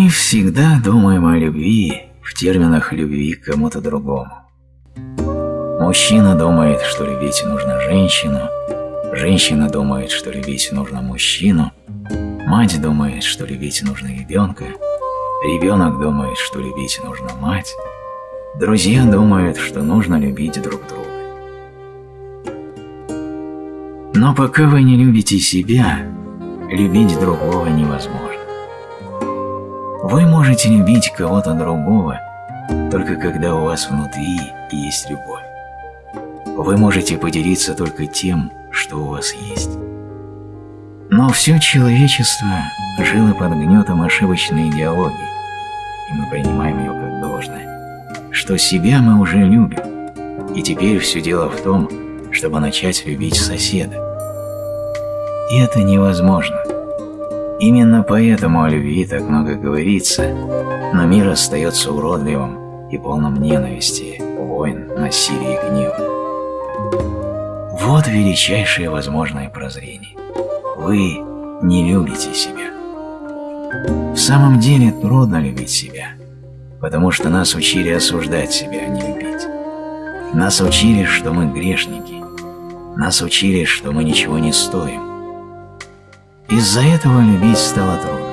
Мы всегда думаем о любви в терминах любви к кому-то другому. Мужчина думает, что любить нужно женщину, женщина думает, что любить нужно мужчину, мать думает, что любить нужно ребенка, ребенок думает, что любить нужно мать, друзья думают, что нужно любить друг друга. Но пока вы не любите себя, любить другого невозможно. Вы можете любить кого-то другого, только когда у вас внутри есть любовь. Вы можете поделиться только тем, что у вас есть. Но все человечество жило под гнетом ошибочной идеологии, и мы принимаем ее как должное, что себя мы уже любим, и теперь все дело в том, чтобы начать любить соседа. И это невозможно. Именно поэтому о любви так много говорится, но мир остается уродливым и полным ненависти, войн, насилия и гнева. Вот величайшее возможное прозрение. Вы не любите себя. В самом деле трудно любить себя, потому что нас учили осуждать себя, а не любить. Нас учили, что мы грешники. Нас учили, что мы ничего не стоим. Из-за этого любить стало трудно.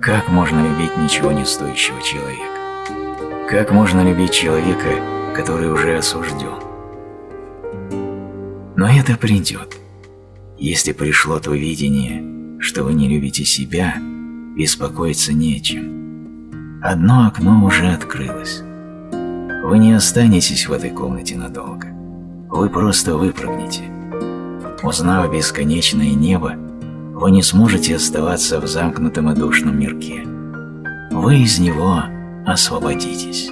Как можно любить ничего не стоящего человека? Как можно любить человека, который уже осужден? Но это придет. Если пришло то видение, что вы не любите себя, беспокоиться нечем. Одно окно уже открылось. Вы не останетесь в этой комнате надолго. Вы просто выпрыгнете. Узнав бесконечное небо, вы не сможете оставаться в замкнутом и душном мирке. Вы из него освободитесь.